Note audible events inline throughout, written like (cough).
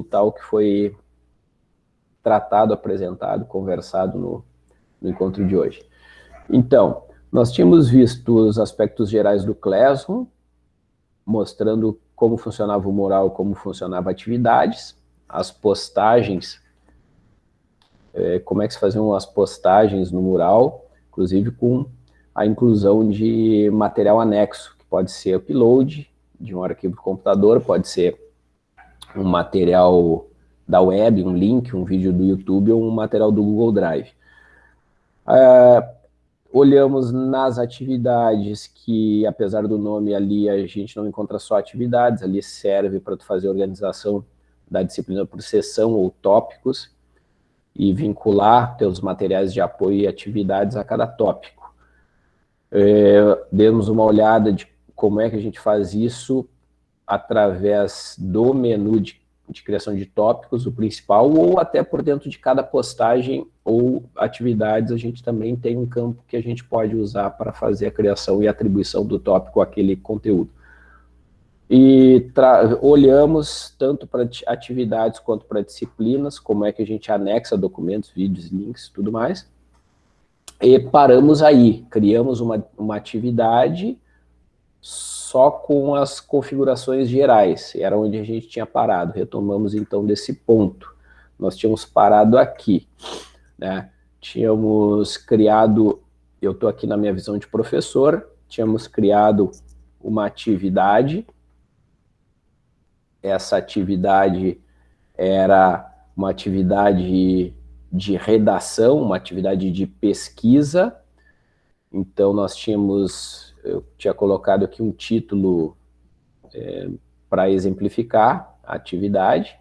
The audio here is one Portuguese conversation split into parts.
o que foi tratado, apresentado, conversado no, no encontro de hoje. Então, nós tínhamos visto os aspectos gerais do Classroom, mostrando como funcionava o mural, como funcionava atividades, as postagens, é, como é que se faziam as postagens no mural, inclusive com a inclusão de material anexo, que pode ser upload de um arquivo do computador, pode ser um material da web, um link, um vídeo do YouTube ou um material do Google Drive. É, olhamos nas atividades que, apesar do nome ali, a gente não encontra só atividades, ali serve para fazer organização da disciplina por sessão ou tópicos e vincular teus materiais de apoio e atividades a cada tópico. É, demos uma olhada de como é que a gente faz isso através do menu de de criação de tópicos, o principal, ou até por dentro de cada postagem ou atividades, a gente também tem um campo que a gente pode usar para fazer a criação e atribuição do tópico àquele conteúdo. E olhamos tanto para atividades quanto para disciplinas, como é que a gente anexa documentos, vídeos, links, tudo mais. E paramos aí, criamos uma, uma atividade só com as configurações gerais, era onde a gente tinha parado, retomamos então desse ponto. Nós tínhamos parado aqui, né? tínhamos criado, eu estou aqui na minha visão de professor, tínhamos criado uma atividade, essa atividade era uma atividade de redação, uma atividade de pesquisa, então nós tínhamos eu tinha colocado aqui um título é, para exemplificar a atividade.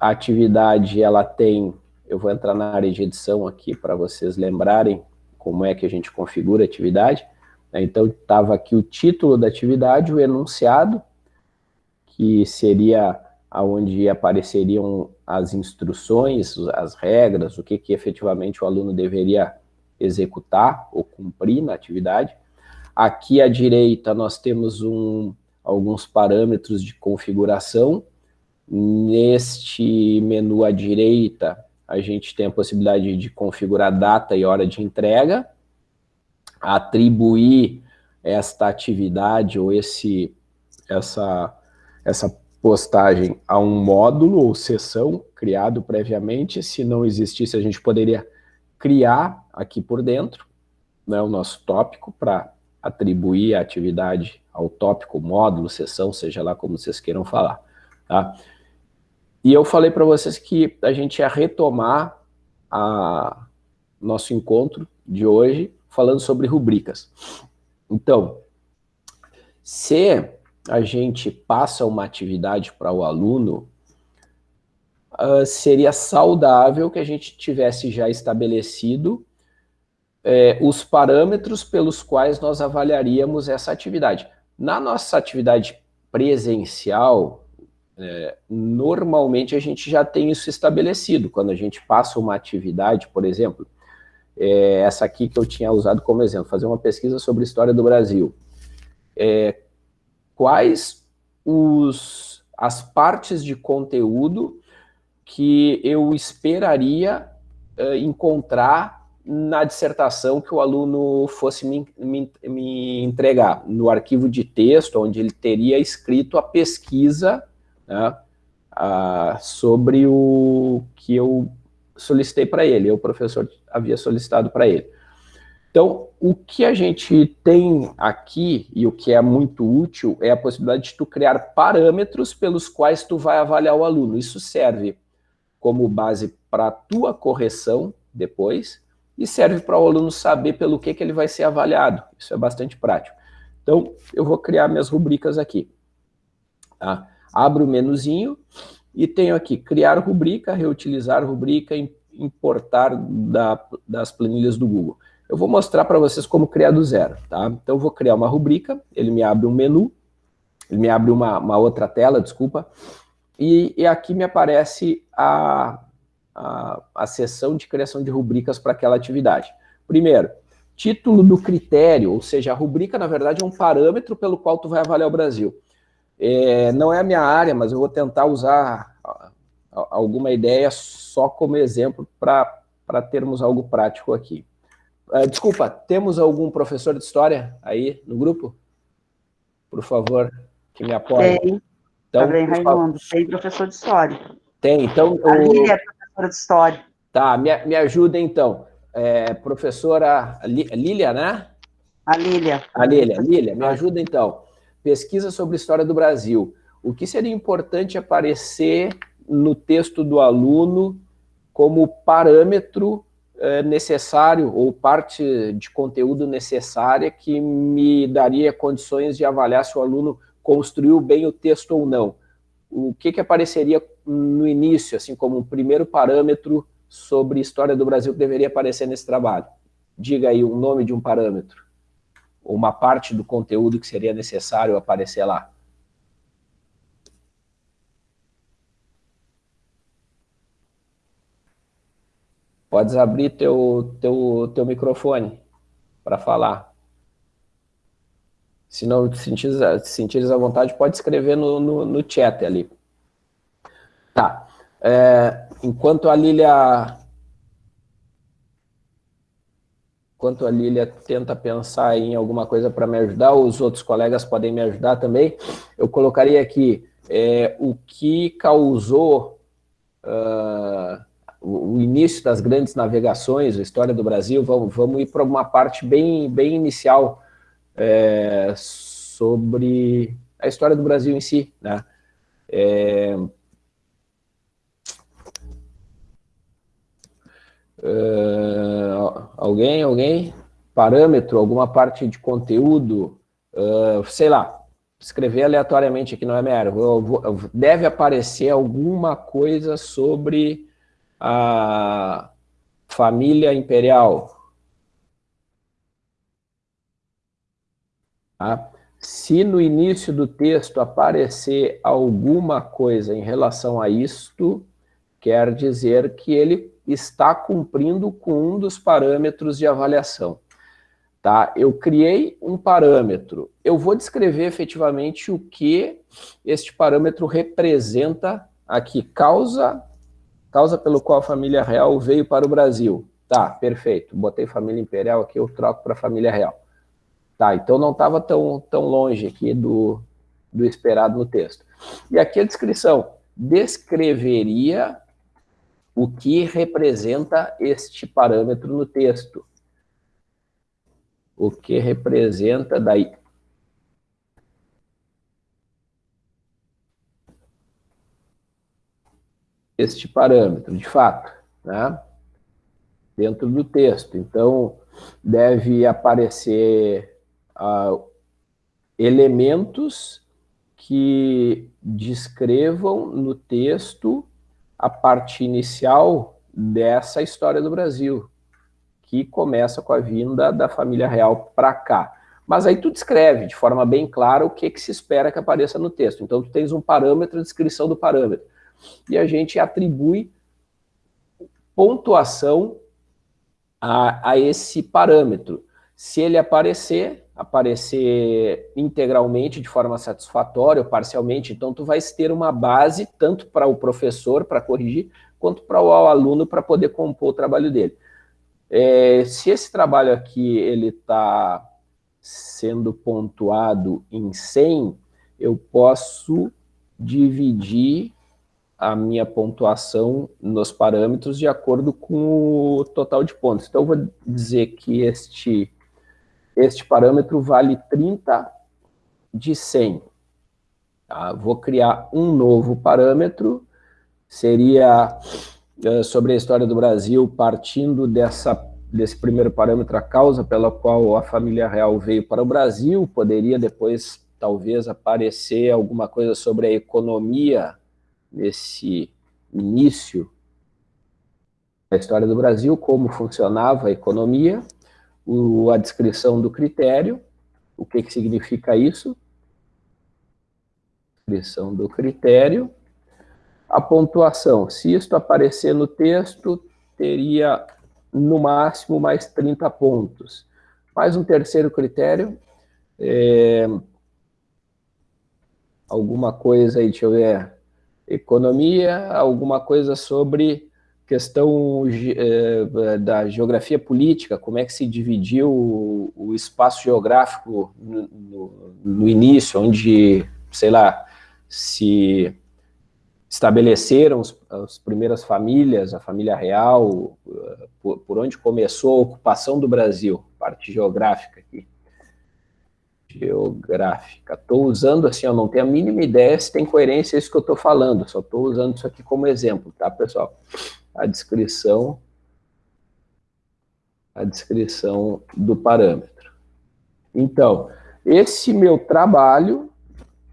A atividade, ela tem, eu vou entrar na área de edição aqui para vocês lembrarem como é que a gente configura a atividade. Né? Então, estava aqui o título da atividade, o enunciado, que seria onde apareceriam as instruções, as regras, o que, que efetivamente o aluno deveria executar ou cumprir na atividade. Aqui à direita nós temos um, alguns parâmetros de configuração. Neste menu à direita, a gente tem a possibilidade de configurar data e hora de entrega, atribuir esta atividade ou esse, essa, essa postagem a um módulo ou sessão criado previamente. Se não existisse, a gente poderia criar aqui por dentro né, o nosso tópico para atribuir a atividade ao tópico, módulo, sessão, seja lá como vocês queiram falar. Tá? E eu falei para vocês que a gente ia retomar a nosso encontro de hoje falando sobre rubricas. Então, se a gente passa uma atividade para o aluno, uh, seria saudável que a gente tivesse já estabelecido é, os parâmetros pelos quais nós avaliaríamos essa atividade. Na nossa atividade presencial, é, normalmente a gente já tem isso estabelecido. Quando a gente passa uma atividade, por exemplo, é, essa aqui que eu tinha usado como exemplo, fazer uma pesquisa sobre a história do Brasil. É, quais os, as partes de conteúdo que eu esperaria é, encontrar na dissertação que o aluno fosse me, me, me, entregar, no arquivo de texto, onde ele teria escrito a pesquisa né, a, sobre o que eu solicitei para ele, o professor havia solicitado para ele. Então, o que a gente tem aqui, e o que é muito útil, é a possibilidade de tu criar parâmetros pelos quais tu vai avaliar o aluno. Isso serve como base para a tua correção depois, e serve para o aluno saber pelo que, que ele vai ser avaliado. Isso é bastante prático. Então, eu vou criar minhas rubricas aqui. Tá? Abro o menuzinho e tenho aqui criar rubrica, reutilizar rubrica, importar da, das planilhas do Google. Eu vou mostrar para vocês como criar do zero. Tá? Então, eu vou criar uma rubrica, ele me abre um menu, ele me abre uma, uma outra tela, desculpa, e, e aqui me aparece a, a, a sessão de criação de rubricas para aquela atividade. Primeiro, título do critério, ou seja, a rubrica, na verdade, é um parâmetro pelo qual tu vai avaliar o Brasil. É, não é a minha área, mas eu vou tentar usar alguma ideia só como exemplo para termos algo prático aqui. Uh, desculpa, temos algum professor de história aí no grupo? Por favor, que me apoie. Tem. Então, tá bem, Raimundo, tem professor de história. Tem, então... A Lília é professora de história. Tá, me, me ajuda então. É, professora Lília, né? A Lília. A Lília, Lília, me ajuda então. Pesquisa sobre história do Brasil. O que seria importante aparecer no texto do aluno como parâmetro é, necessário ou parte de conteúdo necessária que me daria condições de avaliar se o aluno construiu bem o texto ou não. O que, que apareceria no início, assim como um primeiro parâmetro sobre história do Brasil que deveria aparecer nesse trabalho? Diga aí o nome de um parâmetro, ou uma parte do conteúdo que seria necessário aparecer lá. Podes abrir teu, teu, teu microfone para falar. Se não te sentires, sentires à vontade, pode escrever no, no, no chat ali. Tá. É, enquanto a Lília... Enquanto a Lília tenta pensar em alguma coisa para me ajudar, os outros colegas podem me ajudar também, eu colocaria aqui é, o que causou uh, o início das grandes navegações, a história do Brasil, vamos, vamos ir para uma parte bem, bem inicial é, sobre a história do Brasil em si. Né? É, uh, alguém, alguém? Parâmetro, alguma parte de conteúdo, uh, sei lá, escrever aleatoriamente aqui, não é minha. Deve aparecer alguma coisa sobre a família imperial, Tá? Se no início do texto aparecer alguma coisa em relação a isto, quer dizer que ele está cumprindo com um dos parâmetros de avaliação. Tá? Eu criei um parâmetro, eu vou descrever efetivamente o que este parâmetro representa aqui, causa, causa pelo qual a família real veio para o Brasil. Tá, perfeito, botei família imperial aqui, eu troco para família real. Tá, então não estava tão, tão longe aqui do, do esperado no texto. E aqui a descrição descreveria o que representa este parâmetro no texto. O que representa daí. Este parâmetro, de fato, né? dentro do texto. Então, deve aparecer uh, elementos que descrevam no texto a parte inicial dessa história do Brasil, que começa com a vinda da família real para cá. Mas aí tu descreve de forma bem clara o que, que se espera que apareça no texto. Então tu tens um parâmetro, a descrição do parâmetro. E a gente atribui pontuação a, a esse parâmetro. Se ele aparecer, aparecer integralmente de forma satisfatória ou parcialmente, então tu vais ter uma base tanto para o professor para corrigir, quanto para o aluno para poder compor o trabalho dele. É, se esse trabalho aqui ele está sendo pontuado em 100, eu posso dividir a minha pontuação nos parâmetros de acordo com o total de pontos. Então, eu vou dizer que este este parâmetro vale 30 de 100. Tá? Vou criar um novo parâmetro, seria uh, sobre a história do Brasil, partindo dessa, desse primeiro parâmetro, a causa pela qual a família real veio para o Brasil, poderia depois, talvez, aparecer alguma coisa sobre a economia nesse início da história do Brasil, como funcionava a economia, o, a descrição do critério, o que, que significa isso, descrição do critério, a pontuação, se isto aparecer no texto, teria no máximo mais 30 pontos. Mais um terceiro critério, é, alguma coisa aí, deixa eu ver, economia, alguma coisa sobre questão eh, da geografia política, como é que se dividiu o, espaço geográfico no, no, início, onde, sei lá, se estabeleceram as primeiras famílias, a família real, por, por onde começou a ocupação do Brasil, parte geográfica aqui. Geográfica. Estou usando assim, eu não tenho a mínima ideia se tem coerência isso que eu estou falando, só estou usando isso aqui como exemplo, tá, pessoal? A descrição, a descrição do parâmetro. Então, esse meu trabalho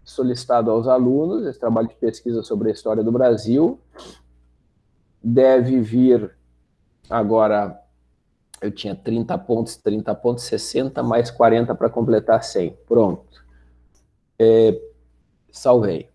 solicitado aos alunos, esse trabalho de pesquisa sobre a história do Brasil, deve vir agora, eu tinha 30 pontos, 30 pontos, 60 mais 40 para completar 100. Pronto. É, salvei.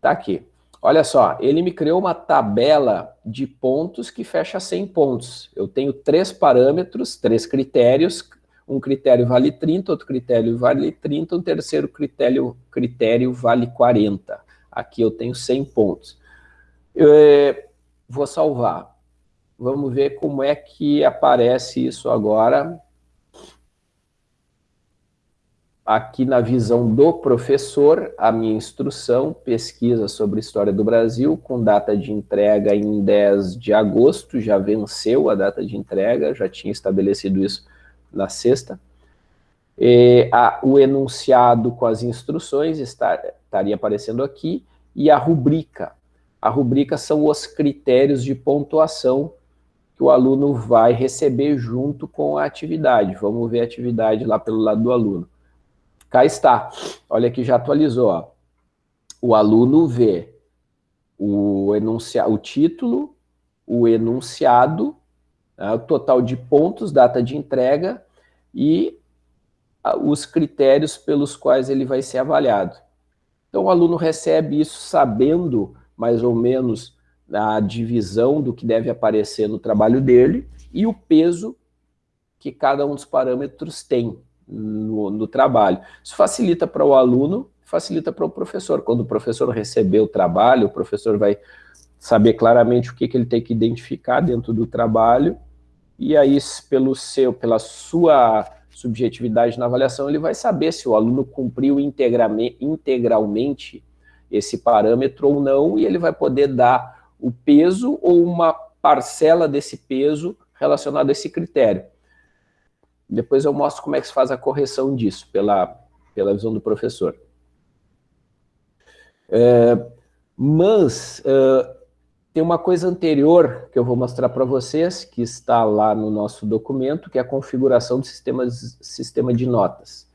Tá aqui. Olha só, ele me criou uma tabela de pontos que fecha 100 pontos. Eu tenho três parâmetros, três critérios, um critério vale 30, outro critério vale 30, um terceiro critério, critério vale 40. Aqui eu tenho 100 pontos. Eu, é, vou salvar. Vamos ver como é que aparece isso agora. Aqui na visão do professor, a minha instrução, pesquisa sobre história do Brasil, com data de entrega em 10 de agosto, já venceu a data de entrega, já tinha estabelecido isso na sexta. E, a, o enunciado com as instruções está, estaria aparecendo aqui, e a rubrica. A rubrica são os critérios de pontuação que o aluno vai receber junto com a atividade. Vamos ver a atividade lá pelo lado do aluno. Cá está. Olha que já atualizou. Ó. O aluno vê o, enunciado, o título, o enunciado né, o total de pontos, data de entrega e os critérios pelos quais ele vai ser avaliado. Então, o aluno recebe isso sabendo, mais ou menos, a divisão do que deve aparecer no trabalho dele e o peso que cada um dos parâmetros tem no, no trabalho. Isso facilita para o aluno, facilita para o professor. Quando o professor receber o trabalho, o professor vai saber claramente o que, que ele tem que identificar dentro do trabalho e aí, pelo seu, pela sua subjetividade na avaliação, ele vai saber se o aluno cumpriu integralmente esse parâmetro ou não, e ele vai poder dar o peso ou uma parcela desse peso relacionado a esse critério. Depois eu mostro como é que se faz a correção disso, pela, pela visão do professor. É, mas, uh, tem uma coisa anterior que eu vou mostrar para vocês, que está lá no nosso documento, que é a configuração do sistema, sistema de notas.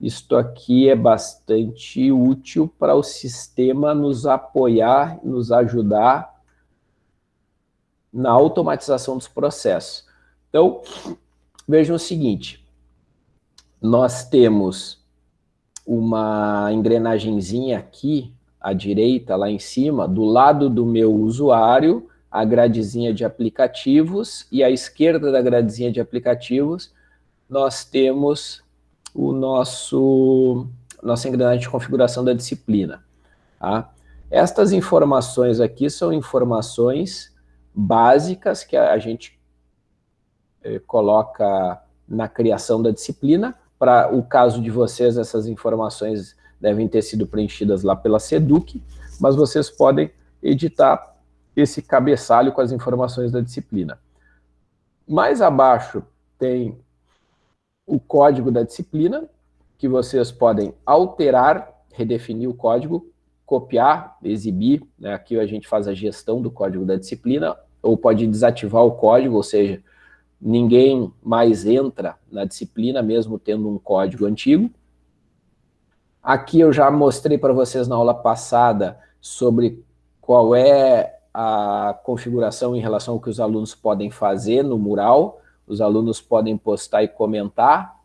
Isto aqui é bastante útil para o sistema nos apoiar, nos ajudar na automatização dos processos. Então, vejam o seguinte, nós temos uma engrenagemzinha aqui, à direita, lá em cima, do lado do meu usuário, a gradezinha de aplicativos, e à esquerda da gradezinha de aplicativos, nós temos o nosso nossa engrenagem de configuração da disciplina. Tá? Estas informações aqui são informações básicas que a gente eh, coloca na criação da disciplina. Para o caso de vocês, essas informações devem ter sido preenchidas lá pela SEDUC, mas vocês podem editar esse cabeçalho com as informações da disciplina. Mais abaixo tem o código da disciplina, que vocês podem alterar, redefinir o código, copiar, exibir, né? aqui a gente faz a gestão do código da disciplina, ou pode desativar o código, ou seja, ninguém mais entra na disciplina, mesmo tendo um código antigo. Aqui eu já mostrei para vocês na aula passada sobre qual é a configuração em relação ao que os alunos podem fazer no mural. Os alunos podem postar e comentar,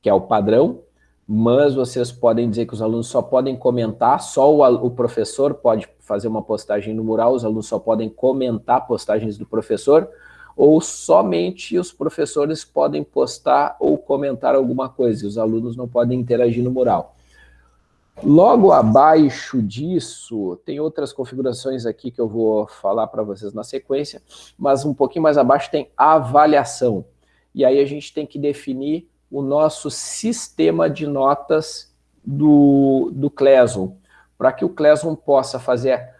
que é o padrão, mas vocês podem dizer que os alunos só podem comentar, só o, o professor pode fazer uma postagem no mural, os alunos só podem comentar postagens do professor, ou somente os professores podem postar ou comentar alguma coisa, e os alunos não podem interagir no mural. Logo abaixo disso, tem outras configurações aqui que eu vou falar para vocês na sequência, mas um pouquinho mais abaixo tem avaliação. E aí a gente tem que definir o nosso sistema de notas do, do Classroom, para que o Classroom possa fazer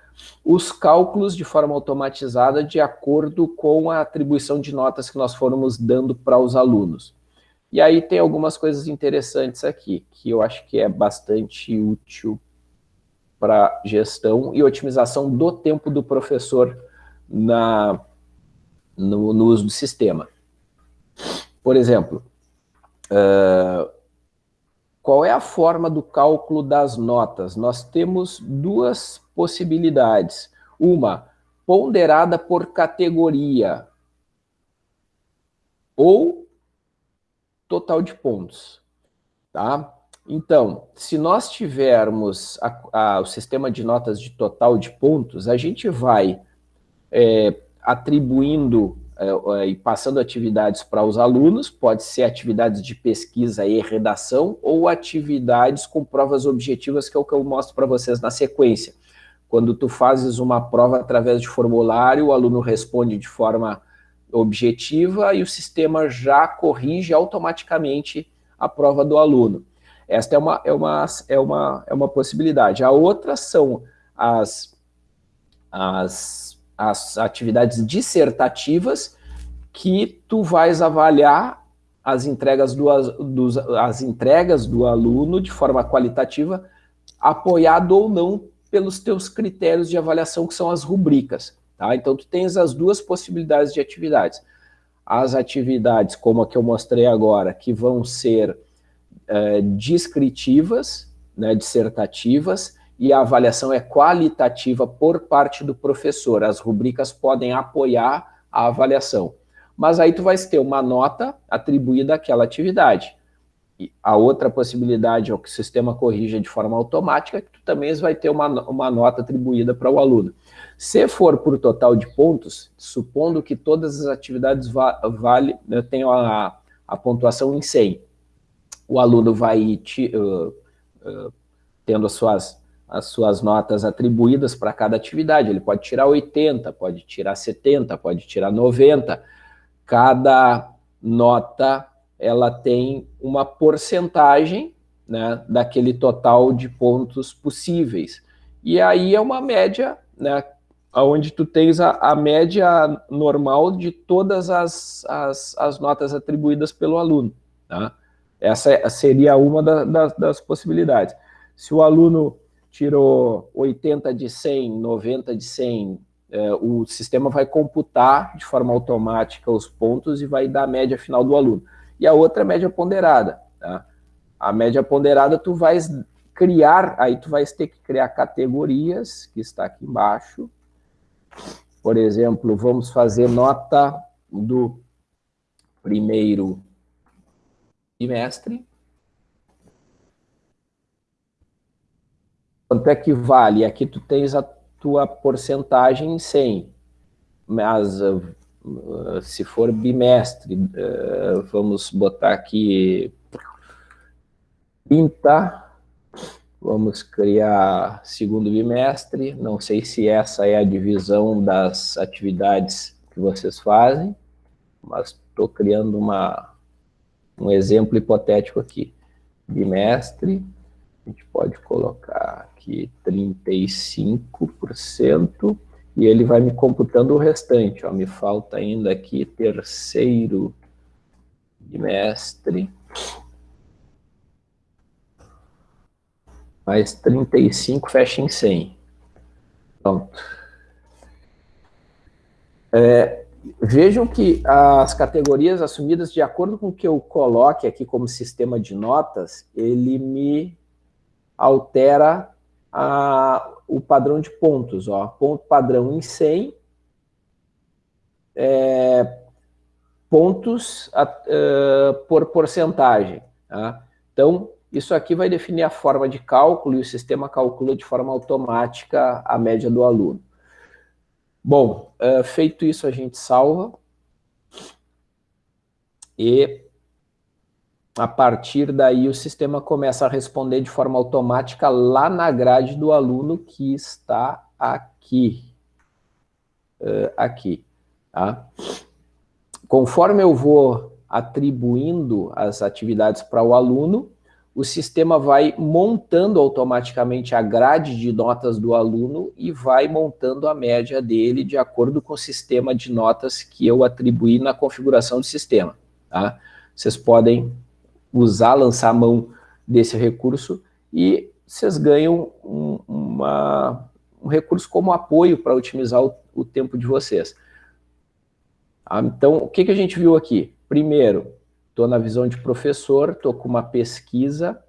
os cálculos de forma automatizada de acordo com a atribuição de notas que nós formos dando para os alunos. E aí tem algumas coisas interessantes aqui, que eu acho que é bastante útil para gestão e otimização do tempo do professor na, no, no uso do sistema. Por exemplo, uh, qual é a forma do cálculo das notas? Nós temos duas possibilidades. Uma, ponderada por categoria, ou total de pontos. Tá? Então, se nós tivermos a, a, o sistema de notas de total de pontos, a gente vai é, atribuindo e passando atividades para os alunos, pode ser atividades de pesquisa e redação, ou atividades com provas objetivas, que é o que eu mostro para vocês na sequência. Quando tu fazes uma prova através de formulário, o aluno responde de forma objetiva e o sistema já corrige automaticamente a prova do aluno. Esta é uma, é uma, é uma, é uma possibilidade. A outra são as, as, as atividades dissertativas que tu vais avaliar as entregas do, dos, as entregas do aluno de forma qualitativa, apoiado ou não pelos teus critérios de avaliação, que são as rubricas. Tá? Então, tu tens as duas possibilidades de atividades. As atividades, como a que eu mostrei agora, que vão ser é, descritivas, né, dissertativas, e a avaliação é qualitativa por parte do professor. As rubricas podem apoiar a avaliação. Mas aí tu vais ter uma nota atribuída àquela atividade a outra possibilidade é o que o sistema corrija de forma automática, que tu também vai ter uma, uma nota atribuída para o aluno. Se for por total de pontos, supondo que todas as atividades va vale, né, tenham a, a pontuação em 100, o aluno vai te, uh, uh, tendo as suas, as suas notas atribuídas para cada atividade. Ele pode tirar 80, pode tirar 70, pode tirar 90. Cada nota ela tem uma porcentagem né, daquele total de pontos possíveis. E aí é uma média, né, onde tu tens a, a média normal de todas as, as, as, notas atribuídas pelo aluno. Tá? Essa é, seria uma da, da, das possibilidades. Se o aluno tirou 80 de 100, 90 de 100, é, o sistema vai computar de forma automática os pontos e vai dar a média final do aluno e a outra é média ponderada. Tá? A média ponderada tu vais criar, aí tu vais ter que criar categorias, que está aqui embaixo. Por exemplo, vamos fazer nota do primeiro trimestre. Quanto é que vale? Aqui tu tens a tua porcentagem em 100, mas ah, se for bimestre, uh, vamos botar aqui 30, vamos criar segundo bimestre, não sei se essa é a divisão das atividades que vocês fazem, mas estou criando uma, um exemplo hipotético aqui. Bimestre, a gente pode colocar aqui 35%, e ele vai me computando o restante. Ó, me falta ainda aqui terceiro bimestre, mais 35 fecha em 100. Pronto. É, vejam que as categorias assumidas, de acordo com o que eu coloque aqui como sistema de notas, ele me altera a, o padrão de pontos, ó, ponto padrão em 100, é, pontos a, uh, por porcentagem. Tá? Então, isso aqui vai definir a forma de cálculo e o sistema calcula de forma automática a média do aluno. Bom, uh, feito isso, a gente salva. E a partir daí o sistema começa a responder de forma automática lá na grade do aluno que está aqui. Uh, aqui, tá? Conforme eu vou atribuindo as atividades para o aluno, o sistema vai montando automaticamente a grade de notas do aluno e vai montando a média dele de acordo com o sistema de notas que eu atribuí na configuração do sistema. Tá? Vocês podem usar, lançar a mão desse recurso e vocês ganham um, uma, um recurso como apoio para otimizar o, o, tempo de vocês. Tá? Então, o que, que a gente viu aqui? Primeiro, Estou na visão de professor, estou com uma pesquisa,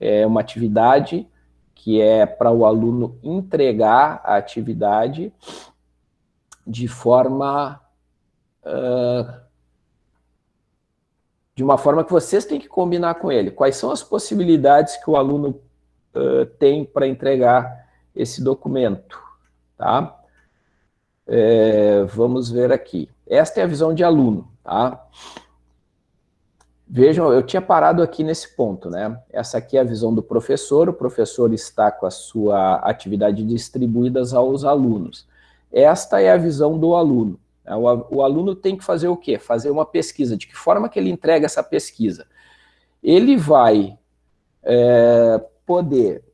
é uma atividade que é para o aluno entregar a atividade de forma... Uh, de uma forma que vocês têm que combinar com ele. Quais são as possibilidades que o aluno uh, tem para entregar esse documento, tá? É, vamos ver aqui. Esta é a visão de aluno, tá? Vejam, eu tinha parado aqui nesse ponto, né? Essa aqui é a visão do professor, o professor está com a sua atividade distribuídas aos alunos. Esta é a visão do aluno. Né? O, aluno tem que fazer o quê? Fazer uma pesquisa. De que forma que ele entrega essa pesquisa? Ele vai é, poder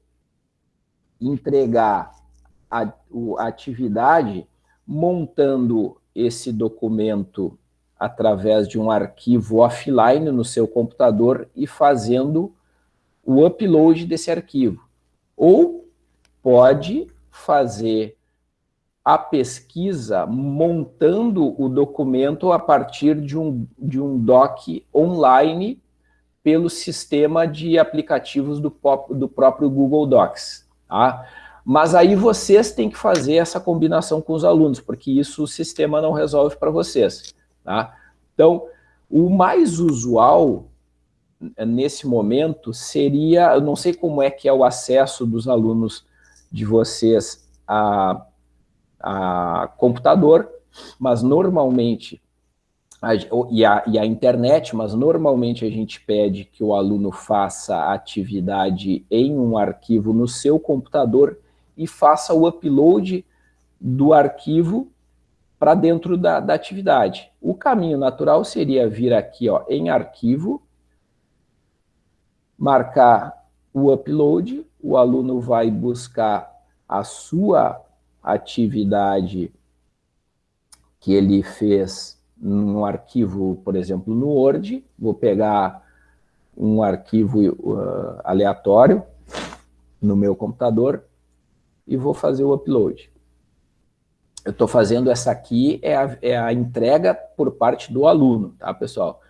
entregar a, a atividade montando esse documento através de um arquivo offline no seu computador e fazendo o upload desse arquivo. Ou pode fazer a pesquisa montando o documento a partir de um, de um doc online pelo sistema de aplicativos do, do próprio Google Docs. Tá? Mas aí vocês têm que fazer essa combinação com os alunos, porque isso o sistema não resolve para vocês. Tá? Então, o mais usual nesse momento seria, eu não sei como é que é o acesso dos alunos de vocês a, a computador, mas normalmente, a, e, a, e a internet, mas normalmente a gente pede que o aluno faça a atividade em um arquivo no seu computador e faça o upload do arquivo para dentro da, da atividade. O caminho natural seria vir aqui ó, em arquivo, marcar o upload, o aluno vai buscar a sua atividade que ele fez num arquivo, por exemplo, no Word, vou pegar um arquivo uh, aleatório no meu computador e vou fazer o upload eu estou fazendo essa aqui, é a, é a entrega por parte do aluno, tá, pessoal?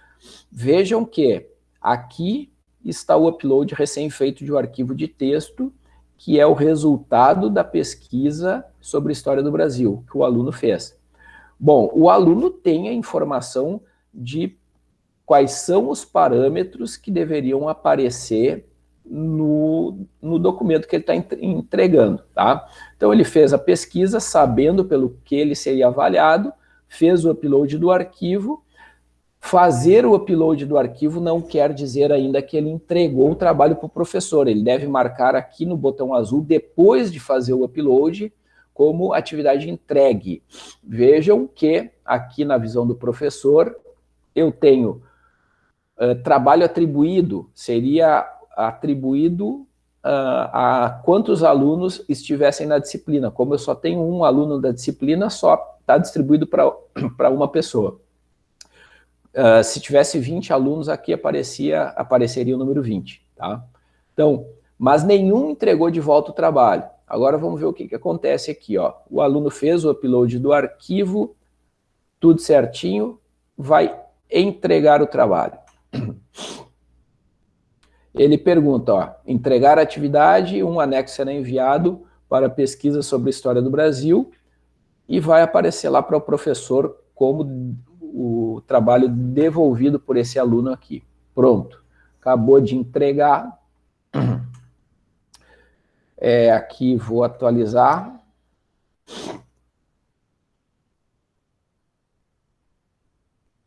Vejam que aqui está o upload recém-feito de um arquivo de texto, que é o resultado da pesquisa sobre a história do Brasil, que o aluno fez. Bom, o aluno tem a informação de quais são os parâmetros que deveriam aparecer no, no documento que ele está entregando. Tá? Então ele fez a pesquisa sabendo pelo que ele seria avaliado, fez o upload do arquivo, fazer o upload do arquivo não quer dizer ainda que ele entregou o trabalho para o professor, ele deve marcar aqui no botão azul, depois de fazer o upload, como atividade entregue. Vejam que aqui na visão do professor, eu tenho uh, trabalho atribuído, seria atribuído uh, a quantos alunos estivessem na disciplina. Como eu só tenho um aluno da disciplina, só está distribuído para (clears throat) uma pessoa. Uh, se tivesse 20 alunos, aqui aparecia, apareceria o número 20. Tá? Então, mas nenhum entregou de volta o trabalho. Agora vamos ver o que, que acontece aqui. Ó. O aluno fez o upload do arquivo, tudo certinho, vai entregar o trabalho. Ele pergunta, ó, entregar a atividade, um anexo será enviado para pesquisa sobre a história do Brasil e vai aparecer lá para o professor como o trabalho devolvido por esse aluno aqui. Pronto, acabou de entregar. É, aqui vou atualizar.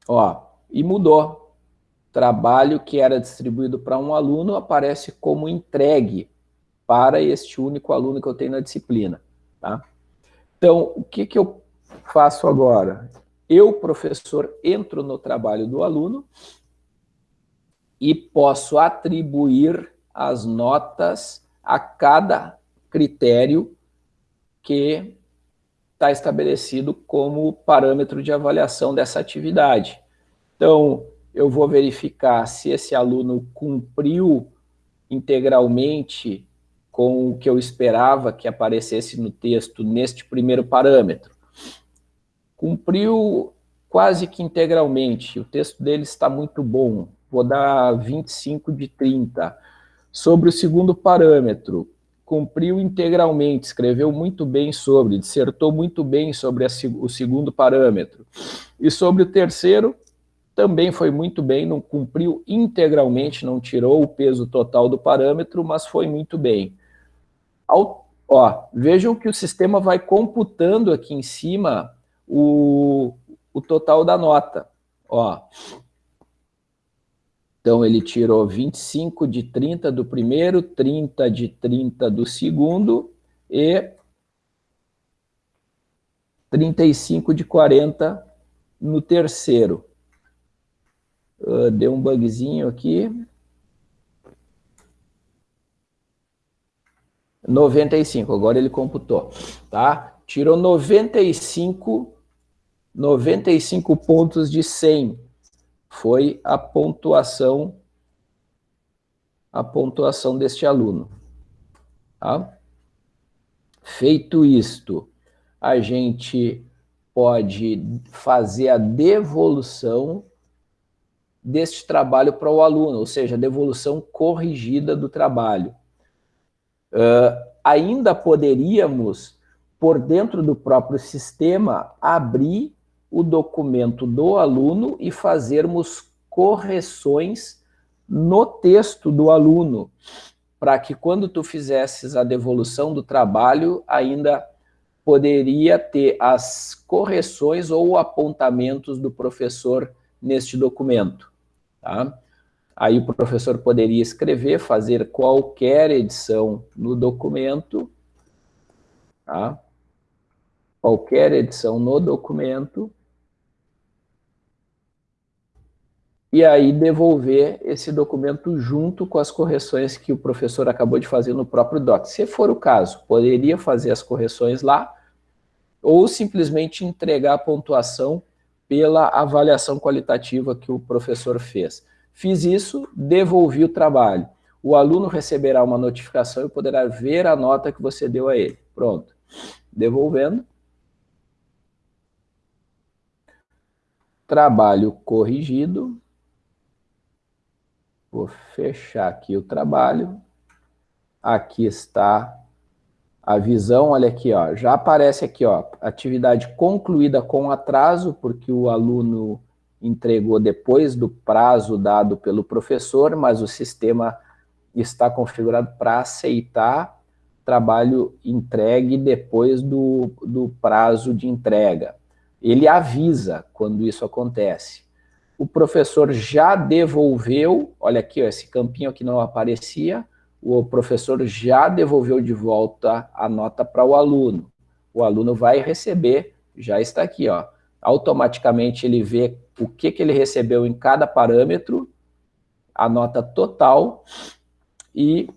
Ó, e mudou trabalho que era distribuído para um aluno aparece como entregue para este único aluno que eu tenho na disciplina. Tá? Então, o que, que eu faço agora? Eu, professor, entro no trabalho do aluno e posso atribuir as notas a cada critério que está estabelecido como parâmetro de avaliação dessa atividade. Então, eu vou verificar se esse aluno cumpriu integralmente com o que eu esperava que aparecesse no texto neste primeiro parâmetro. Cumpriu quase que integralmente, o texto dele está muito bom, vou dar 25 de 30. Sobre o segundo parâmetro, cumpriu integralmente, escreveu muito bem sobre, dissertou muito bem sobre a, o segundo parâmetro. E sobre o terceiro, também foi muito bem, não cumpriu integralmente, não tirou o peso total do parâmetro, mas foi muito bem. Ao, ó, vejam que o sistema vai computando aqui em cima o, o total da nota. Ó. Então, ele tirou 25 de 30 do primeiro, 30 de 30 do segundo e 35 de 40 no terceiro. Uh, deu um bugzinho aqui. 95, agora ele computou, tá? Tirou 95, 95 pontos de 100. Foi a pontuação, a pontuação deste aluno, tá? Feito isto, a gente pode fazer a devolução deste trabalho para o aluno, ou seja, a devolução corrigida do trabalho. Uh, ainda poderíamos, por dentro do próprio sistema, abrir o documento do aluno e fazermos correções no texto do aluno, para que quando tu fizesses a devolução do trabalho, ainda poderia ter as correções ou apontamentos do professor neste documento. Tá? Aí o professor poderia escrever, fazer qualquer edição no documento, tá? qualquer edição no documento, e aí devolver esse documento junto com as correções que o professor acabou de fazer no próprio doc. Se for o caso, poderia fazer as correções lá, ou simplesmente entregar a pontuação pela avaliação qualitativa que o professor fez. Fiz isso, devolvi o trabalho. O aluno receberá uma notificação e poderá ver a nota que você deu a ele. Pronto. Devolvendo. Trabalho corrigido. Vou fechar aqui o trabalho. Aqui está a visão, olha aqui, ó, já aparece aqui, ó, atividade concluída com atraso, porque o aluno entregou depois do prazo dado pelo professor, mas o sistema está configurado para aceitar trabalho entregue depois do, do prazo de entrega. Ele avisa quando isso acontece. O professor já devolveu, olha aqui, ó, esse campinho que não aparecia, o professor já devolveu de volta a nota para o aluno. O aluno vai receber, já está aqui, ó, automaticamente ele vê o que, que ele recebeu em cada parâmetro, a nota total e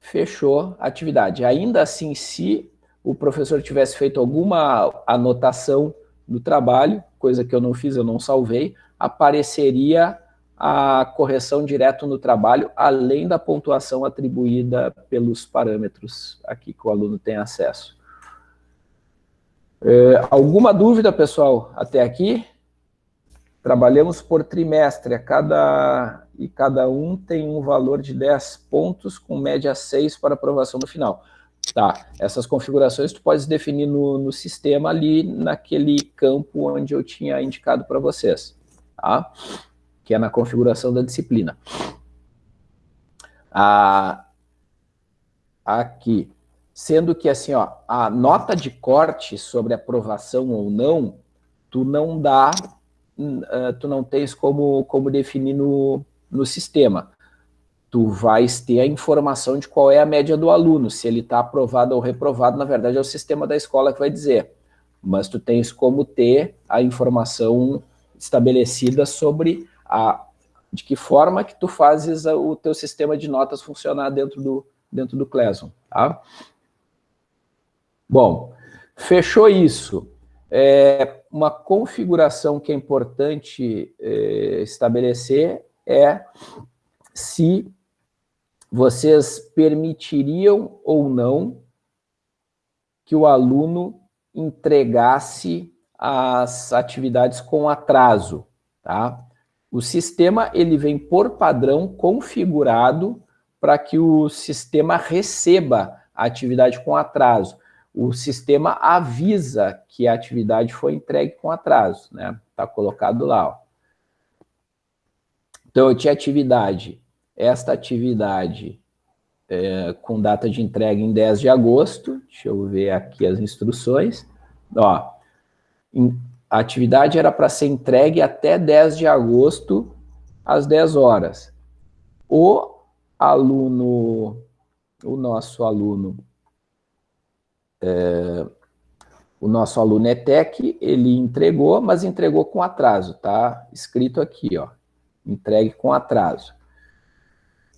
fechou a atividade. Ainda assim, se o professor tivesse feito alguma anotação no trabalho, coisa que eu não fiz, eu não salvei, apareceria a correção direto no trabalho, além da pontuação atribuída pelos parâmetros aqui que o aluno tem acesso. É, alguma dúvida, pessoal, até aqui? Trabalhamos por trimestre, cada, e cada um tem um valor de 10 pontos, com média 6 para aprovação no final. Tá, essas configurações tu pode definir no, no sistema ali, naquele campo onde eu tinha indicado para vocês, tá? Que é na configuração da disciplina. Ah, aqui, sendo que assim, ó, a nota de corte sobre aprovação ou não, tu não dá uh, tu não tens como, como definir no, no sistema. Tu vais ter a informação de qual é a média do aluno, se ele está aprovado ou reprovado, na verdade é o sistema da escola que vai dizer. Mas tu tens como ter a informação estabelecida sobre a, de que forma que tu fazes o teu sistema de notas funcionar dentro do, dentro do Classroom, tá? Bom, fechou isso. É, uma configuração que é importante é, estabelecer é se vocês permitiriam ou não que o aluno entregasse as atividades com atraso, tá? O sistema ele vem por padrão configurado para que o sistema receba a atividade com atraso. O sistema avisa que a atividade foi entregue com atraso, né? Está colocado lá. Ó. Então, eu tinha atividade, esta atividade é, com data de entrega em 10 de agosto, deixa eu ver aqui as instruções, ó, a atividade era para ser entregue até 10 de agosto, às 10 horas. O aluno, o nosso aluno, é, o nosso aluno ETEC, ele entregou, mas entregou com atraso, tá? Escrito aqui, ó, entregue com atraso.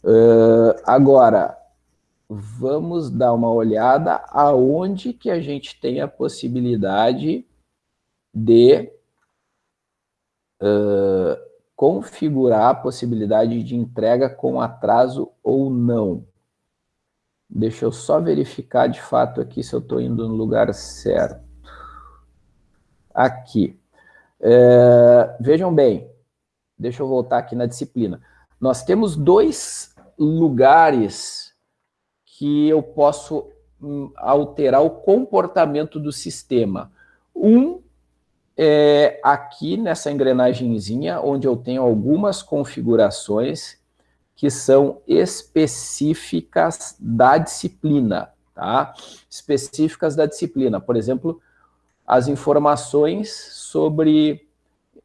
Uh, agora, vamos dar uma olhada aonde que a gente tem a possibilidade de uh, configurar a possibilidade de entrega com atraso ou não. Deixa eu só verificar de fato aqui se eu estou indo no lugar certo. Aqui. É, vejam bem, deixa eu voltar aqui na disciplina. Nós temos dois lugares que eu posso hum, alterar o comportamento do sistema. Um é, aqui nessa engrenagemzinha, onde eu tenho algumas configurações que são específicas da disciplina, tá? Específicas da disciplina. Por exemplo, as informações sobre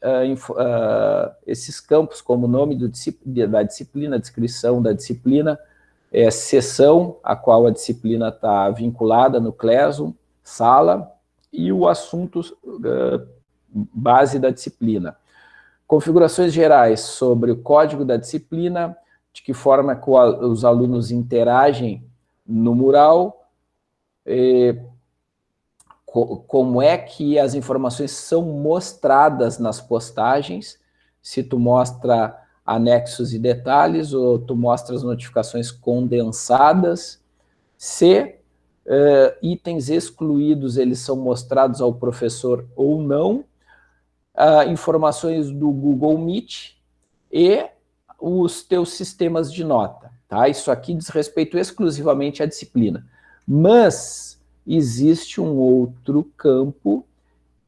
uh, esses campos, como o nome da disciplina, descrição da disciplina, é, sessão a qual a disciplina está vinculada no Classroom, sala, e o assunto uh, base da disciplina. Configurações gerais sobre o código da disciplina, de que forma que os alunos interagem no mural, como é que as informações são mostradas nas postagens, se tu mostra anexos e detalhes, ou tu mostra as notificações condensadas, se uh, itens excluídos eles são mostrados ao professor ou não, uh, informações do Google Meet e os teus sistemas de nota. Tá? Isso aqui diz respeito exclusivamente à disciplina. Mas existe um outro campo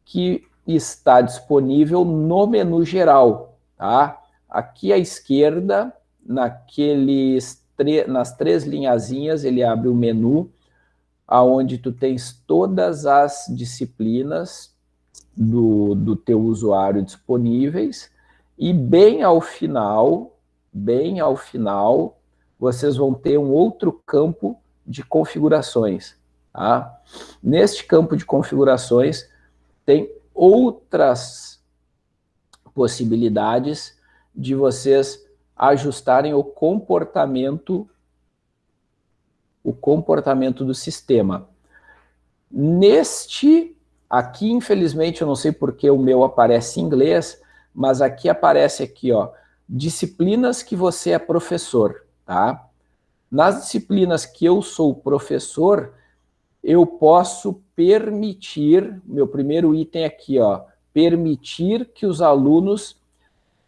que está disponível no menu geral. Tá? Aqui à esquerda, naqueles nas três linhazinhas, ele abre o menu, aonde tu tens todas as disciplinas, do, do teu usuário disponíveis, e bem ao final, bem ao final, vocês vão ter um outro campo de configurações. Tá? Neste campo de configurações, tem outras possibilidades de vocês ajustarem o comportamento o comportamento do sistema. Neste Aqui, infelizmente, eu não sei porque o meu aparece em inglês, mas aqui aparece aqui, ó, disciplinas que você é professor, tá? Nas disciplinas que eu sou professor, eu posso permitir, meu primeiro item aqui, ó, permitir que os alunos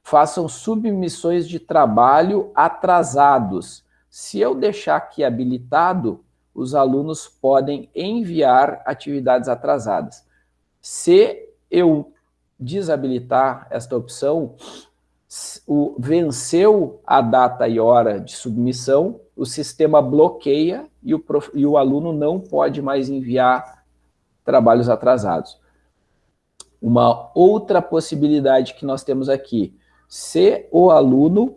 façam submissões de trabalho atrasados. Se eu deixar aqui habilitado, os alunos podem enviar atividades atrasadas. Se eu desabilitar esta opção, o, venceu a data e hora de submissão, o sistema bloqueia e o, prof, e o aluno não pode mais enviar trabalhos atrasados. uma outra possibilidade que nós temos aqui. Se o aluno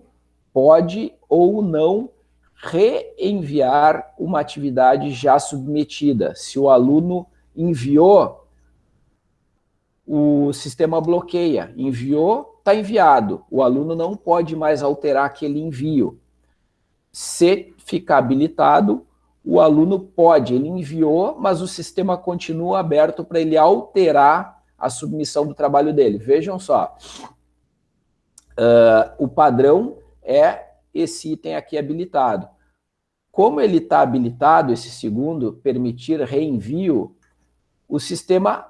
pode ou não reenviar uma atividade já submetida. Se o aluno enviou, o sistema bloqueia. Enviou, está enviado. O aluno não pode mais alterar aquele envio. Se ficar habilitado, o aluno pode, ele enviou, mas o sistema continua aberto para ele alterar a submissão do trabalho dele. Vejam só, uh, o padrão é esse item aqui habilitado. Como ele está habilitado, esse segundo, permitir reenvio, o sistema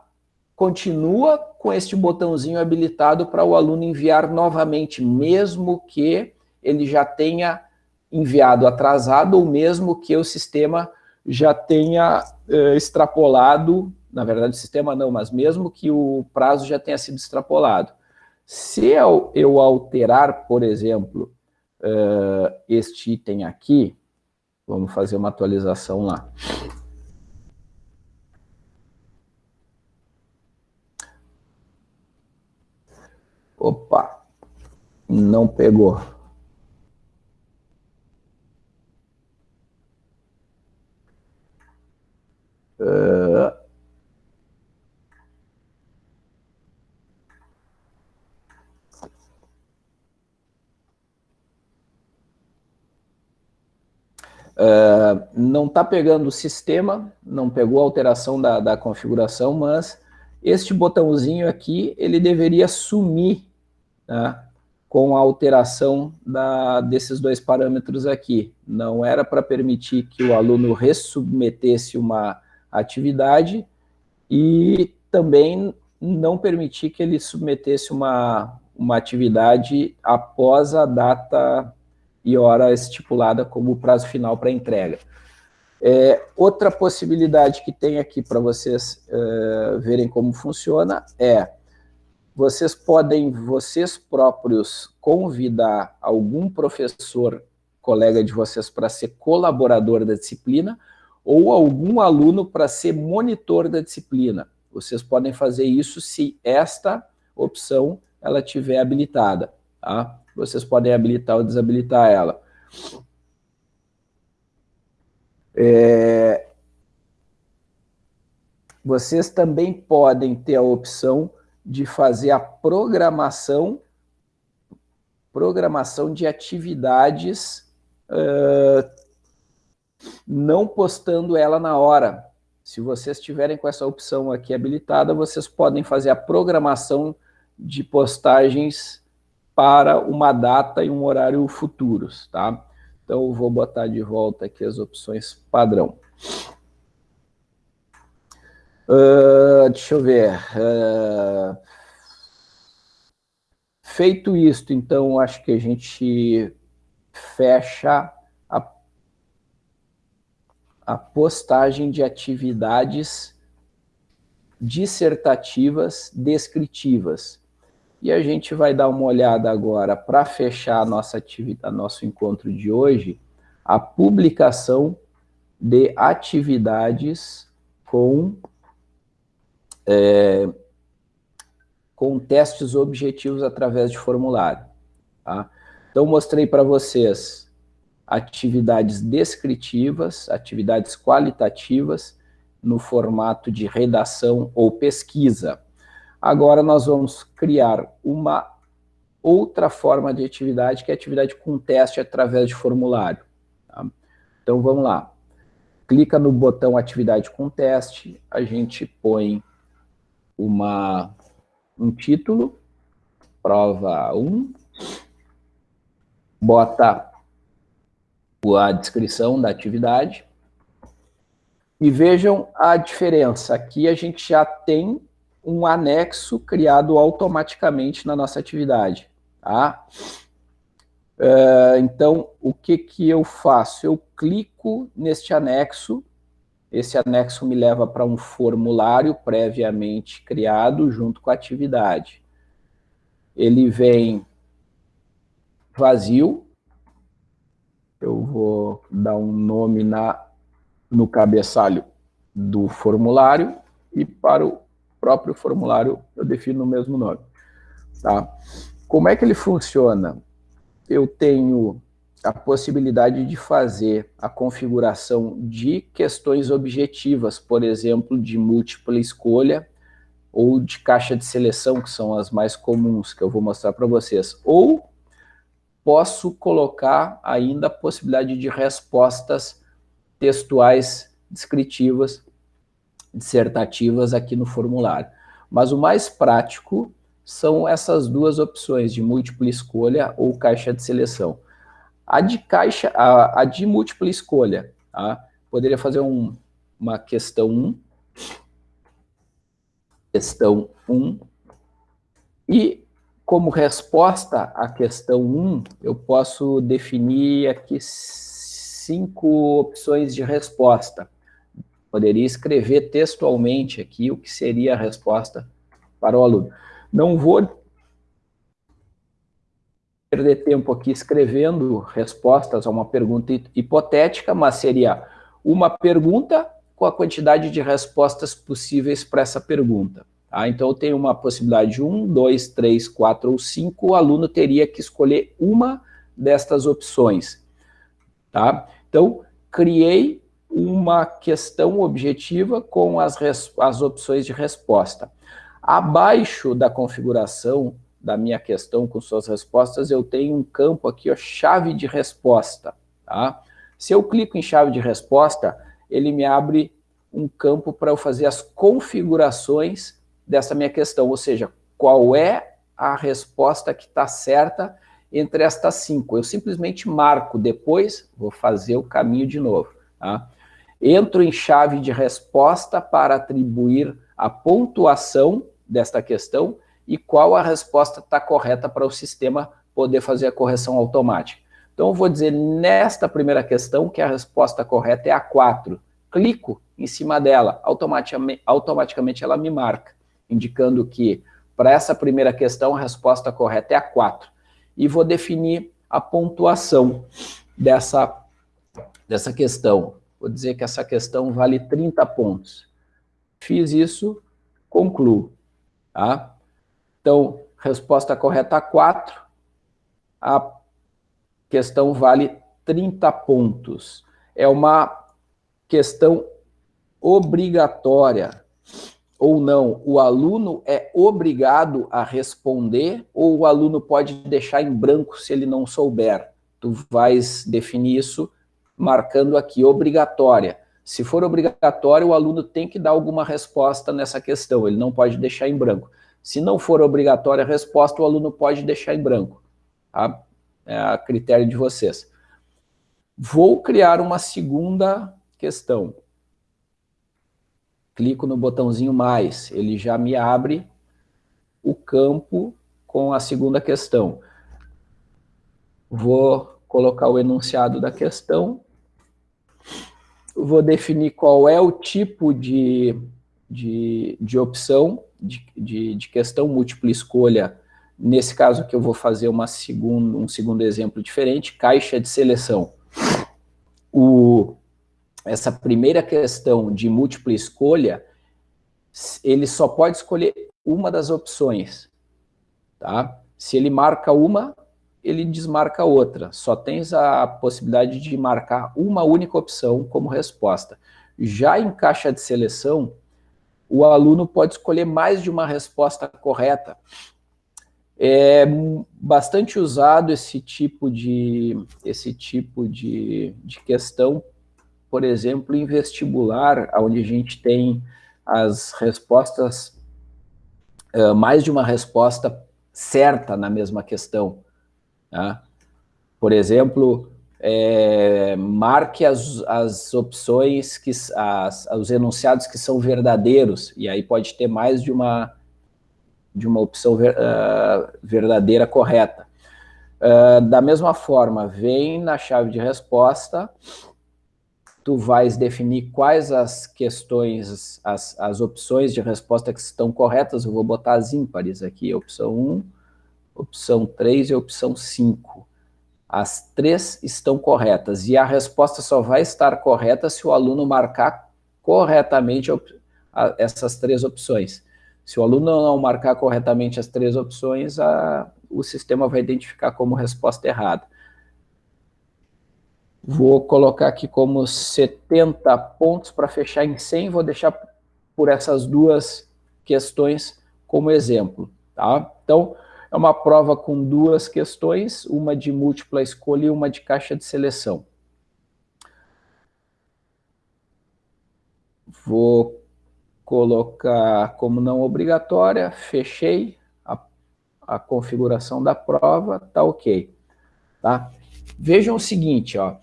continua com este botãozinho habilitado para o aluno enviar novamente, mesmo que ele já tenha enviado atrasado ou mesmo que o sistema já tenha uh, extrapolado, na verdade o sistema não, mas mesmo que o prazo já tenha sido extrapolado. Se eu, eu alterar, por exemplo, uh, este item aqui, vamos fazer uma atualização lá. Opa, não pegou. Uh, Uh, não está pegando o sistema, não pegou a alteração da, da, configuração, mas este botãozinho aqui, ele deveria sumir tá? com a alteração da, desses dois parâmetros aqui. Não era para permitir que o aluno ressubmetesse uma atividade e também não permitir que ele submetesse uma, uma atividade após a data e hora estipulada como prazo final para entrega. É, outra possibilidade que tem aqui para vocês é, verem como funciona é vocês podem, vocês próprios, convidar algum professor, colega de vocês, para ser colaborador da disciplina, ou algum aluno para ser monitor da disciplina. Vocês podem fazer isso se esta opção ela tiver habilitada. Tá? Vocês podem habilitar ou desabilitar ela. É... Vocês também podem ter a opção de fazer a programação programação de atividades uh, não postando ela na hora. Se vocês tiverem com essa opção aqui habilitada, vocês podem fazer a programação de postagens para uma data e um horário futuros, tá? Então, vou botar de volta aqui as opções padrão. Uh, deixa eu ver. Uh, feito isto, então, acho que a gente fecha a, a postagem de atividades dissertativas descritivas. E a gente vai dar uma olhada agora, para fechar a nossa atividade, nosso encontro de hoje, a publicação de atividades com, é, com testes objetivos através de formulário. Tá? Então, mostrei para vocês atividades descritivas, atividades qualitativas, no formato de redação ou pesquisa. Agora nós vamos criar uma outra forma de atividade, que é atividade com teste através de formulário. Tá? Então vamos lá. Clica no botão atividade com teste, a gente põe uma, um título, prova 1, bota a descrição da atividade, e vejam a diferença. Aqui a gente já tem um anexo criado automaticamente na nossa atividade. Tá? Uh, então, o que, que eu faço? Eu clico neste anexo, esse anexo me leva para um formulário previamente criado junto com a atividade. Ele vem vazio, eu vou dar um nome na, no cabeçalho do formulário, e para o próprio formulário eu defino o mesmo nome. Tá? Como é que ele funciona? Eu tenho a possibilidade de fazer a configuração de questões objetivas, por exemplo, de múltipla escolha ou de caixa de seleção, que são as mais comuns, que eu vou mostrar para vocês. Ou posso colocar ainda a possibilidade de respostas textuais descritivas, dissertativas aqui no formulário. Mas o mais prático são essas duas opções, de múltipla escolha ou caixa de seleção. A de caixa, a, a de múltipla escolha, tá? poderia fazer um, uma questão 1, questão 1, e como resposta à questão 1, eu posso definir aqui cinco opções de resposta. Poderia escrever textualmente aqui o que seria a resposta para o aluno. Não vou perder tempo aqui escrevendo respostas a uma pergunta hipotética, mas seria uma pergunta com a quantidade de respostas possíveis para essa pergunta. Tá? Então, eu tenho uma possibilidade de um, dois, três, quatro ou cinco, o aluno teria que escolher uma destas opções. Tá? Então, criei uma questão objetiva com as, as opções de resposta. Abaixo da configuração da minha questão com suas respostas, eu tenho um campo aqui, ó, chave de resposta. Tá? Se eu clico em chave de resposta, ele me abre um campo para eu fazer as configurações dessa minha questão, ou seja, qual é a resposta que está certa entre estas cinco. Eu simplesmente marco, depois vou fazer o caminho de novo. Tá? Entro em chave de resposta para atribuir a pontuação desta questão e qual a resposta está correta para o sistema poder fazer a correção automática. Então, eu vou dizer nesta primeira questão que a resposta correta é a 4. Clico em cima dela, automaticamente, automaticamente ela me marca, indicando que para essa primeira questão a resposta correta é a 4 e vou definir a pontuação dessa, dessa questão. Vou dizer que essa questão vale 30 pontos. Fiz isso, concluo. Tá? Então, resposta correta 4, a questão vale 30 pontos. É uma questão obrigatória ou não, o aluno é obrigado a responder ou o aluno pode deixar em branco se ele não souber? Tu vais definir isso marcando aqui, obrigatória. Se for obrigatório, o aluno tem que dar alguma resposta nessa questão, ele não pode deixar em branco. Se não for obrigatória a resposta, o aluno pode deixar em branco. Tá? É a critério de vocês. Vou criar uma segunda questão clico no botãozinho mais, ele já me abre o campo com a segunda questão. Vou colocar o enunciado da questão, vou definir qual é o tipo de, de, de opção, de, de, de questão múltipla escolha, nesse caso que eu vou fazer uma segundo, um segundo exemplo diferente, caixa de seleção. O, essa primeira questão de múltipla escolha, ele só pode escolher uma das opções, tá? Se ele marca uma, ele desmarca outra. Só tens a possibilidade de marcar uma única opção como resposta. Já em caixa de seleção, o aluno pode escolher mais de uma resposta correta. É bastante usado esse tipo de, esse tipo de, de questão por exemplo, em vestibular, onde a gente tem as respostas, uh, mais de uma resposta certa na mesma questão. Tá? Por exemplo, é, marque as, as opções, que, as, os enunciados que são verdadeiros, e aí pode ter mais de uma, de uma opção ver, uh, verdadeira correta. Uh, da mesma forma, vem na chave de resposta tu vais definir quais as questões, as, as opções de resposta que estão corretas, eu vou botar as ímpares aqui, opção 1, opção 3 e opção 5. As três estão corretas, e a resposta só vai estar correta se o aluno marcar corretamente essas três opções. Se o aluno não marcar corretamente as três opções, a, o sistema vai identificar como resposta errada. Vou colocar aqui como 70 pontos para fechar em 100, vou deixar por essas duas questões como exemplo. Tá? Então, é uma prova com duas questões, uma de múltipla escolha e uma de caixa de seleção. Vou colocar como não obrigatória, fechei a, a configuração da prova, tá ok. Tá? Vejam o seguinte, ó,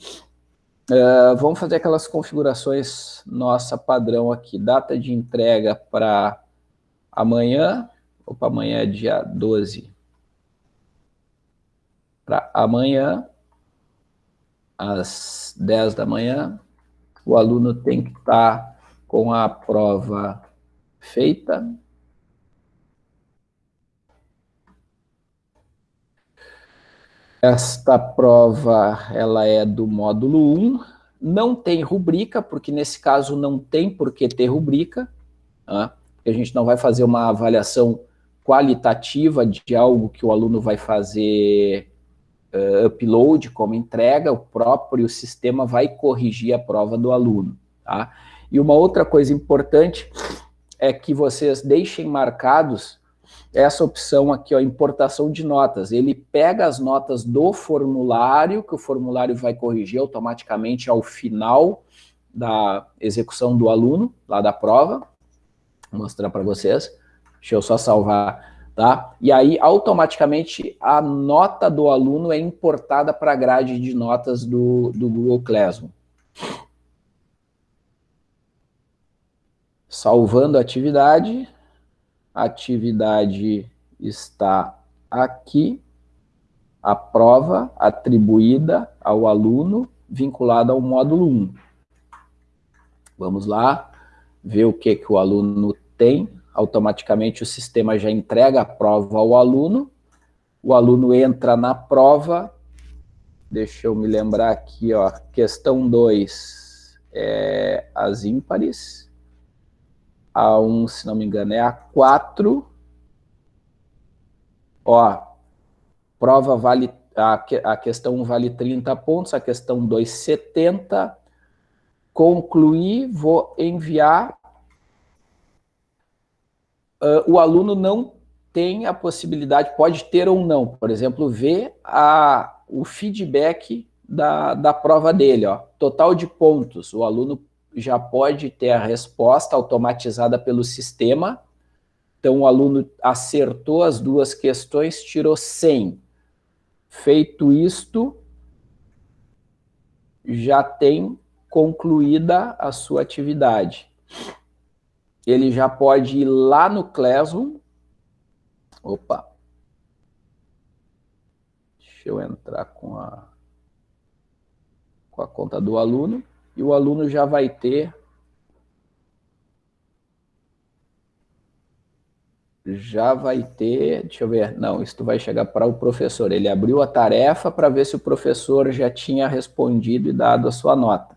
uh, vamos fazer aquelas configurações nossa padrão aqui, data de entrega para amanhã, opa, amanhã é dia 12, para amanhã, às 10 da manhã, o aluno tem que estar tá com a prova feita. Esta prova ela é do módulo 1, não tem rubrica, porque nesse caso não tem por que ter rubrica, tá? a gente não vai fazer uma avaliação qualitativa de algo que o aluno vai fazer uh, upload como entrega, o próprio sistema vai corrigir a prova do aluno. Tá? E uma outra coisa importante é que vocês deixem marcados essa opção aqui, ó, importação de notas. Ele pega as notas do formulário, que o formulário vai corrigir automaticamente ao final da execução do aluno, lá da prova. Vou mostrar para vocês. Deixa eu só salvar, tá? E aí, automaticamente, a nota do aluno é importada para a grade de notas do, do Google Classroom. Salvando a atividade, a atividade está aqui, a prova atribuída ao aluno vinculada ao módulo 1. Vamos lá, ver o que, que o aluno tem. Automaticamente o sistema já entrega a prova ao aluno. O aluno entra na prova. Deixa eu me lembrar aqui, ó, questão 2 é as ímpares. A1, se não me engano, é A4. Ó, prova vale, a, a questão 1 vale 30 pontos, a questão 2, 70. Concluir, vou enviar. Uh, o aluno não tem a possibilidade, pode ter ou não, por exemplo, ver a, o feedback da, da prova dele, ó, total de pontos, o aluno já pode ter a resposta automatizada pelo sistema. Então, o aluno acertou as duas questões, tirou 100. Feito isto, já tem concluída a sua atividade. Ele já pode ir lá no Classroom. Opa. Deixa eu entrar com a, com a conta do aluno e o aluno já vai ter já vai ter, deixa eu ver, não, isso vai chegar para o professor. Ele abriu a tarefa para ver se o professor já tinha respondido e dado a sua nota.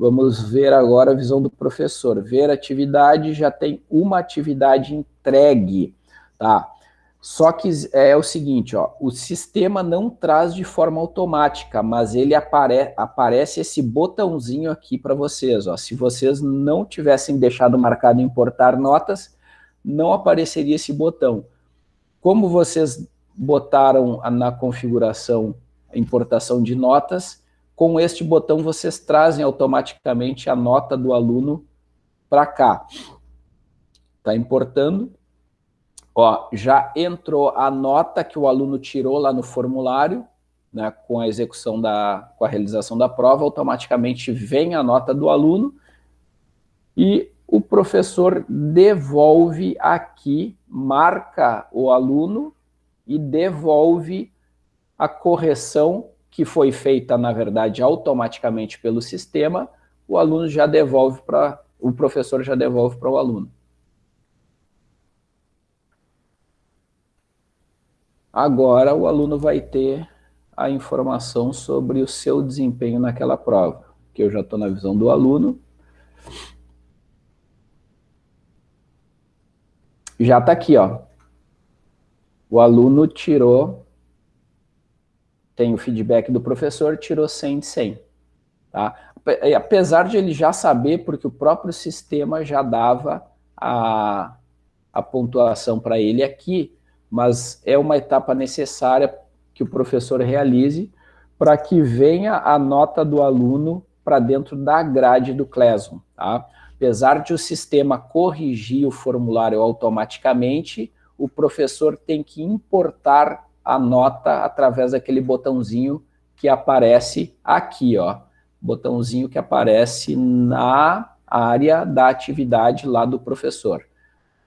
Vamos ver agora a visão do professor. Ver atividade, já tem uma atividade entregue, tá? Só que é o seguinte, ó, o sistema não traz de forma automática, mas ele apare aparece esse botãozinho aqui para vocês. Ó. Se vocês não tivessem deixado marcado importar notas, não apareceria esse botão. Como vocês botaram na configuração importação de notas, com este botão vocês trazem automaticamente a nota do aluno para cá. Está importando, Ó, já entrou a nota que o aluno tirou lá no formulário, né, com a execução da, com a realização da prova, automaticamente vem a nota do aluno e o professor devolve aqui, marca o aluno e devolve a correção que foi feita, na verdade, automaticamente pelo sistema, o aluno já devolve para, o professor já devolve para o aluno. Agora o aluno vai ter a informação sobre o seu desempenho naquela prova, que eu já estou na visão do aluno. já está aqui, ó. O aluno tirou, tem o feedback do professor, tirou 100 de 100. Tá? Apesar de ele já saber, porque o próprio sistema já dava a, a pontuação para ele aqui, mas é uma etapa necessária que o professor realize para que venha a nota do aluno para dentro da grade do Classroom. Tá? Apesar de o sistema corrigir o formulário automaticamente, o professor tem que importar a nota através daquele botãozinho que aparece aqui, ó. Botãozinho que aparece na área da atividade lá do professor.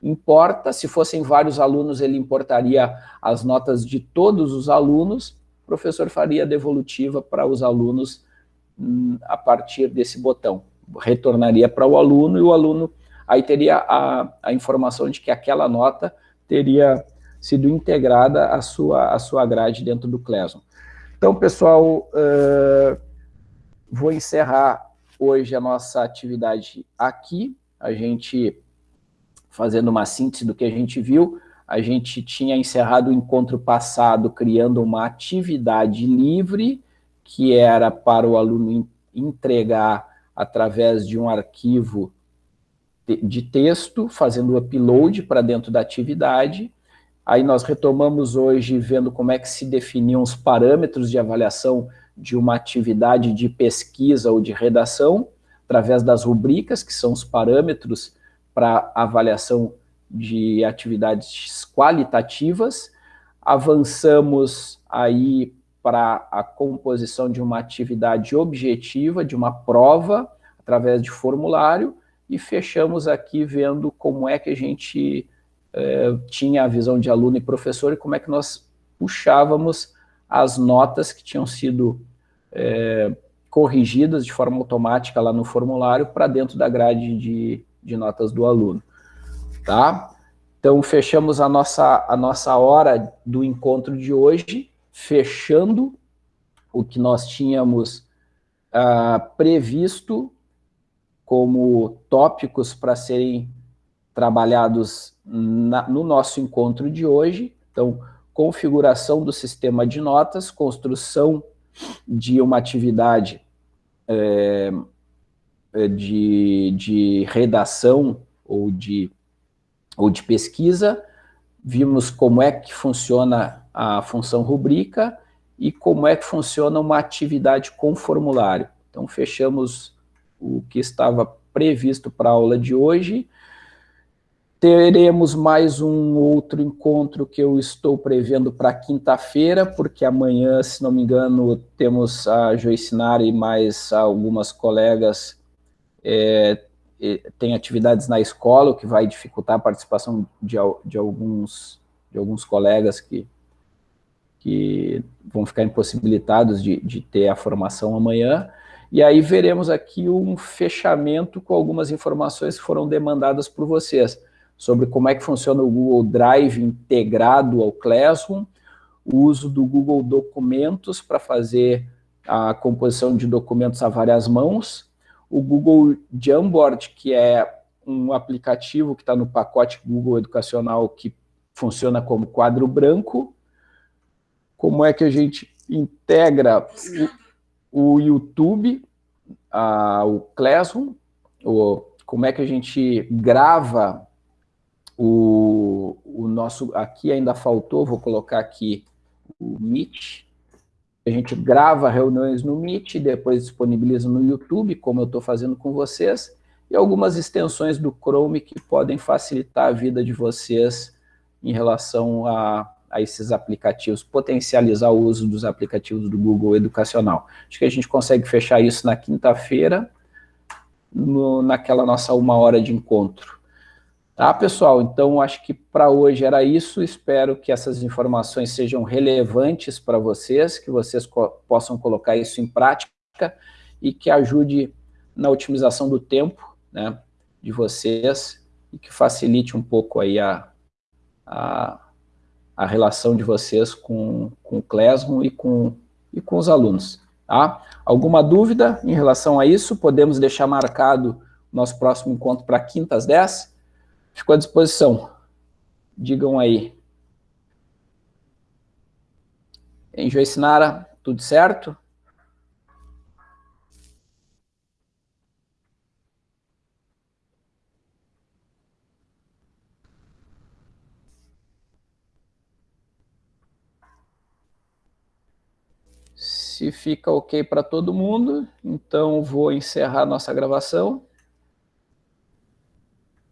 Importa, se fossem vários alunos, ele importaria as notas de todos os alunos, o professor faria a devolutiva para os alunos hum, a partir desse botão. Retornaria para o aluno e o aluno aí teria a, a informação de que aquela nota teria sido integrada à sua, à sua grade dentro do Classroom. Então, pessoal, uh, vou encerrar hoje a nossa atividade aqui. A gente, fazendo uma síntese do que a gente viu, a gente tinha encerrado o encontro passado criando uma atividade livre, que era para o aluno entregar através de um arquivo de texto, fazendo o upload para dentro da atividade. Aí nós retomamos hoje vendo como é que se definiam os parâmetros de avaliação de uma atividade de pesquisa ou de redação, através das rubricas, que são os parâmetros para avaliação de atividades qualitativas. Avançamos aí para a composição de uma atividade objetiva, de uma prova, através de formulário, e fechamos aqui vendo como é que a gente eh, tinha a visão de aluno e professor e como é que nós puxávamos as notas que tinham sido eh, corrigidas de forma automática lá no formulário para dentro da grade de, de notas do aluno. Tá? Então, fechamos a nossa, a nossa hora do encontro de hoje, fechando o que nós tínhamos ah, previsto como tópicos para serem trabalhados na, no nosso encontro de hoje. Então, configuração do sistema de notas, construção de uma atividade é, é de, de redação ou de, ou de pesquisa, vimos como é que funciona a função rubrica e como é que funciona uma atividade com formulário. Então, fechamos o que estava previsto para a aula de hoje. Teremos mais um outro encontro que eu estou prevendo para quinta-feira, porque amanhã, se não me engano, temos a Joicinara e mais algumas colegas é, tem atividades na escola, o que vai dificultar a participação de, de, alguns, de alguns colegas que, que vão ficar impossibilitados de, de ter a formação amanhã. E aí veremos aqui um fechamento com algumas informações que foram demandadas por vocês, sobre como é que funciona o Google Drive integrado ao Classroom, o uso do Google Documentos para fazer a composição de documentos a várias mãos, o Google Jamboard, que é um aplicativo que está no pacote Google Educacional que funciona como quadro branco, como é que a gente integra o YouTube, a, o Classroom, o, como é que a gente grava o, o nosso... Aqui ainda faltou, vou colocar aqui o Meet. A gente grava reuniões no Meet, depois disponibiliza no YouTube, como eu estou fazendo com vocês, e algumas extensões do Chrome que podem facilitar a vida de vocês em relação a a esses aplicativos, potencializar o uso dos aplicativos do Google Educacional. Acho que a gente consegue fechar isso na quinta-feira, naquela nossa uma hora de encontro. Tá, pessoal? Então, acho que para hoje era isso. Espero que essas informações sejam relevantes para vocês, que vocês co possam colocar isso em prática e que ajude na otimização do tempo né, de vocês e que facilite um pouco aí a, a a relação de vocês com, com o Classroom e com, e com os alunos. Tá? Alguma dúvida em relação a isso? Podemos deixar marcado nosso próximo encontro para quinta às 10? Fico à disposição. Digam aí. Em Joicinara, tudo certo? Se fica ok para todo mundo, então vou encerrar nossa gravação.